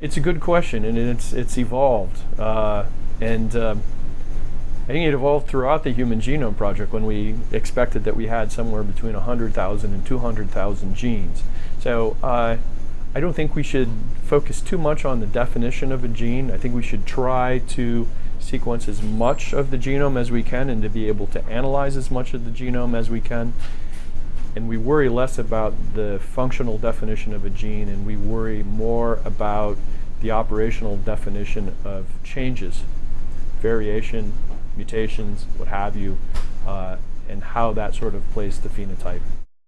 It's a good question, and it's it's evolved, uh, and um, I think it evolved throughout the Human Genome Project when we expected that we had somewhere between 100,000 and 200,000 genes. So uh, I don't think we should focus too much on the definition of a gene. I think we should try to sequence as much of the genome as we can and to be able to analyze as much of the genome as we can and we worry less about the functional definition of a gene and we worry more about the operational definition of changes, variation, mutations, what have you, uh, and how that sort of plays the phenotype.